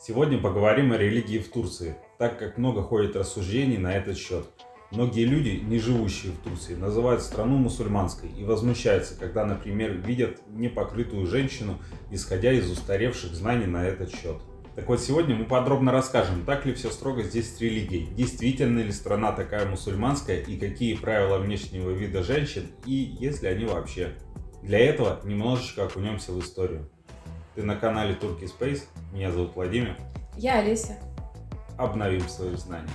Сегодня поговорим о религии в Турции, так как много ходит рассуждений на этот счет. Многие люди, не живущие в Турции, называют страну мусульманской и возмущаются, когда, например, видят непокрытую женщину, исходя из устаревших знаний на этот счет. Так вот, сегодня мы подробно расскажем, так ли все строго здесь с религией, действительно ли страна такая мусульманская и какие правила внешнего вида женщин и есть ли они вообще. Для этого немножечко окунемся в историю. Ты на канале Turkey Space. Меня зовут Владимир. Я Олеся. Обновим свои знания.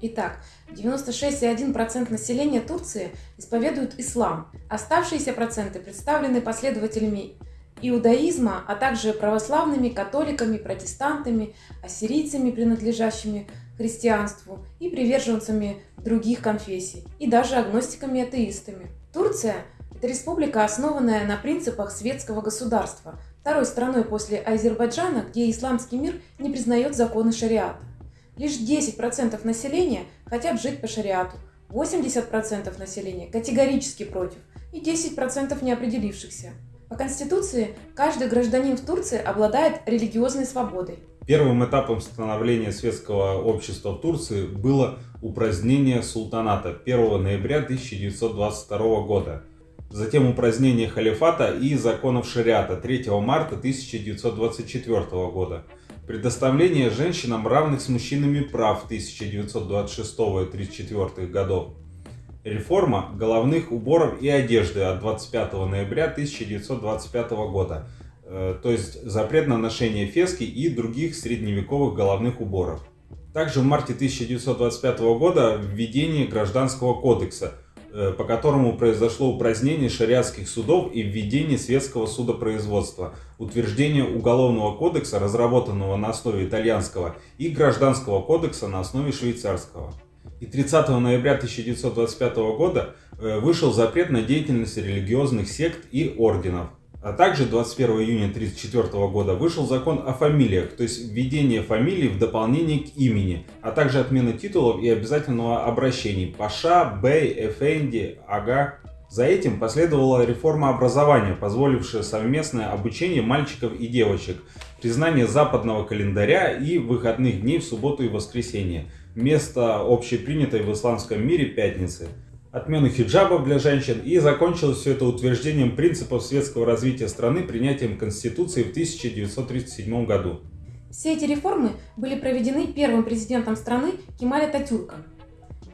Итак, 96,1% населения Турции исповедуют ислам. Оставшиеся проценты представлены последователями иудаизма, а также православными, католиками, протестантами, ассирийцами, принадлежащими христианству, и приверженцами других конфессий, и даже агностиками и атеистами. Турция – это республика, основанная на принципах светского государства, второй страной после Азербайджана, где исламский мир не признает законы шариата. Лишь 10% населения хотят жить по шариату, 80% населения категорически против и 10% неопределившихся. По Конституции каждый гражданин в Турции обладает религиозной свободой. Первым этапом становления светского общества в Турции было упразднение султаната 1 ноября 1922 года. Затем упразднение халифата и законов шариата 3 марта 1924 года. Предоставление женщинам равных с мужчинами прав 1926 и 1934 годов. Реформа головных уборов и одежды от 25 ноября 1925 года то есть запрет на ношение фески и других средневековых головных уборов. Также в марте 1925 года введение Гражданского кодекса, э, по которому произошло упразднение шариатских судов и введение светского судопроизводства, утверждение Уголовного кодекса, разработанного на основе итальянского, и Гражданского кодекса на основе швейцарского. И 30 ноября 1925 года э, вышел запрет на деятельность религиозных сект и орденов. А также 21 июня 1934 года вышел закон о фамилиях, то есть введение фамилий в дополнение к имени, а также отмена титулов и обязательного обращений Паша, Бей, Эфенди, Ага. За этим последовала реформа образования, позволившая совместное обучение мальчиков и девочек, признание западного календаря и выходных дней в субботу и воскресенье, вместо общепринятой в исламском мире пятницы отмену хиджабов для женщин и закончилось все это утверждением принципов светского развития страны принятием Конституции в 1937 году. Все эти реформы были проведены первым президентом страны Кемаля Татюрком.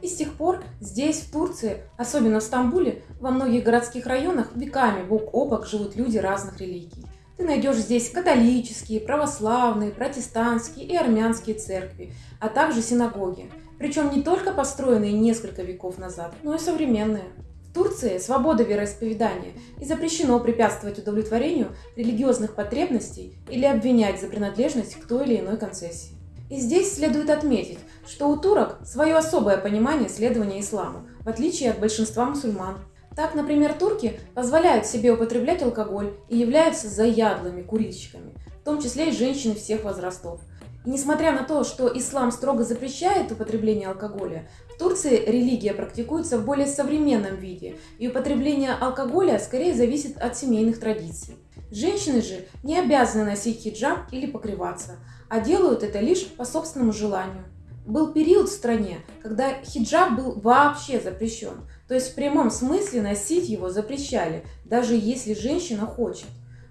И с тех пор здесь, в Турции, особенно в Стамбуле, во многих городских районах веками бок о бок живут люди разных религий. Ты найдешь здесь католические, православные, протестантские и армянские церкви, а также синагоги, причем не только построенные несколько веков назад, но и современные. В Турции свобода вероисповедания и запрещено препятствовать удовлетворению религиозных потребностей или обвинять за принадлежность к той или иной концессии. И здесь следует отметить, что у турок свое особое понимание следования исламу, в отличие от большинства мусульман. Так, например, турки позволяют себе употреблять алкоголь и являются заядлыми курильщиками, в том числе и женщины всех возрастов – несмотря на то, что ислам строго запрещает употребление алкоголя, в Турции религия практикуется в более современном виде, и употребление алкоголя скорее зависит от семейных традиций. Женщины же не обязаны носить хиджаб или покрываться, а делают это лишь по собственному желанию. Был период в стране, когда хиджаб был вообще запрещен, то есть в прямом смысле носить его запрещали, даже если женщина хочет.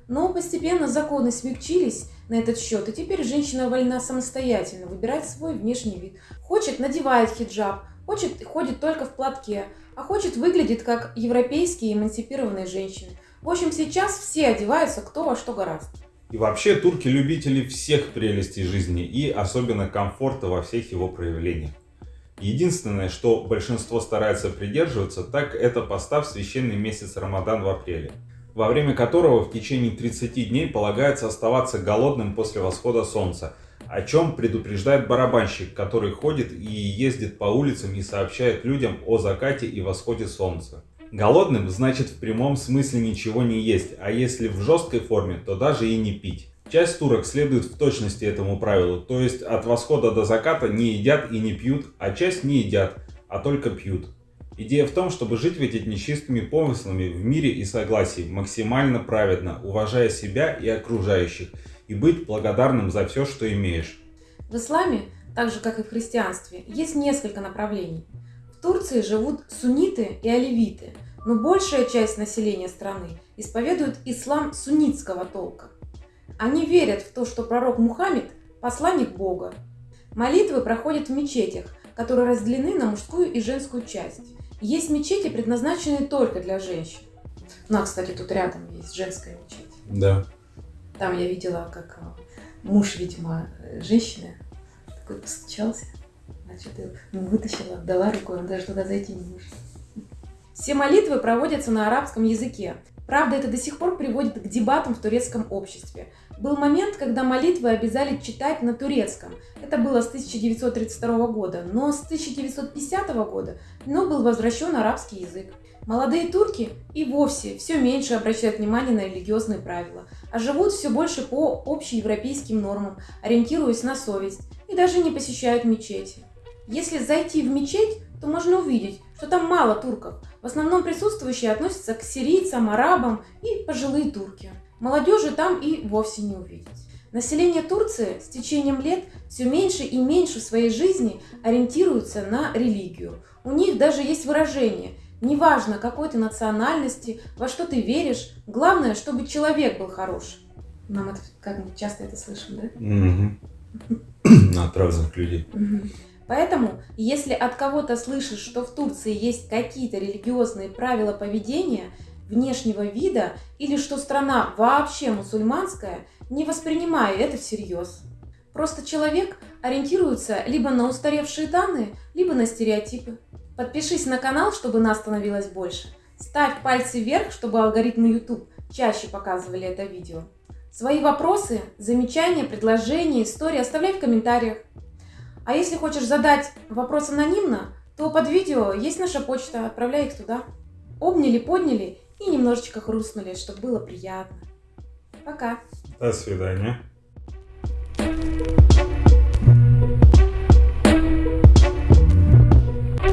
Но постепенно законы смягчились на этот счет, и теперь женщина вольна самостоятельно выбирать свой внешний вид. Хочет – надевает хиджаб, хочет – ходит только в платке, а хочет – выглядит как европейские эмансипированные женщины. В общем, сейчас все одеваются кто во что гораздо. И вообще турки любители всех прелестей жизни и особенно комфорта во всех его проявлениях. Единственное, что большинство старается придерживаться, так это постав священный месяц Рамадан в апреле во время которого в течение 30 дней полагается оставаться голодным после восхода солнца, о чем предупреждает барабанщик, который ходит и ездит по улицам и сообщает людям о закате и восходе солнца. Голодным значит в прямом смысле ничего не есть, а если в жесткой форме, то даже и не пить. Часть турок следует в точности этому правилу, то есть от восхода до заката не едят и не пьют, а часть не едят, а только пьют. Идея в том, чтобы жить ведь нечистыми помыслами в мире и согласии, максимально праведно, уважая себя и окружающих, и быть благодарным за все, что имеешь. В исламе, так же как и в христианстве, есть несколько направлений. В Турции живут сунниты и оливиты, но большая часть населения страны исповедует ислам суннитского толка. Они верят в то, что пророк Мухаммед – посланник Бога. Молитвы проходят в мечетях, которые разделены на мужскую и женскую часть. Есть мечети, предназначенные только для женщин. Ну, а, кстати, тут рядом есть женская мечеть. Да. Там я видела, как а, муж, видимо, женщины такой постучался, значит, вытащила, дала рукой, он даже туда зайти не может. Все молитвы проводятся на арабском языке. Правда, это до сих пор приводит к дебатам в турецком обществе. Был момент, когда молитвы обязали читать на турецком. Это было с 1932 года, но с 1950 года но был возвращен арабский язык. Молодые турки и вовсе все меньше обращают внимание на религиозные правила, а живут все больше по общеевропейским нормам, ориентируясь на совесть, и даже не посещают мечети. Если зайти в мечеть, то можно увидеть, что там мало турков. В основном присутствующие относятся к сирийцам, арабам и пожилые турки. Молодежи там и вовсе не увидеть. Население Турции с течением лет все меньше и меньше в своей жизни ориентируется на религию. У них даже есть выражение «неважно какой ты национальности, во что ты веришь, главное, чтобы человек был хорош». Нам это, как мы часто это слышим, да? От разных людей. Поэтому, если от кого-то слышишь, что в Турции есть какие-то религиозные правила поведения, внешнего вида или что страна вообще мусульманская, не воспринимай это всерьез. Просто человек ориентируется либо на устаревшие данные, либо на стереотипы. Подпишись на канал, чтобы нас становилось больше. Ставь пальцы вверх, чтобы алгоритмы YouTube чаще показывали это видео. Свои вопросы, замечания, предложения, истории оставляй в комментариях. А если хочешь задать вопрос анонимно, то под видео есть наша почта, отправляй их туда. Обняли, подняли и немножечко хрустнули, чтобы было приятно. Пока. До свидания.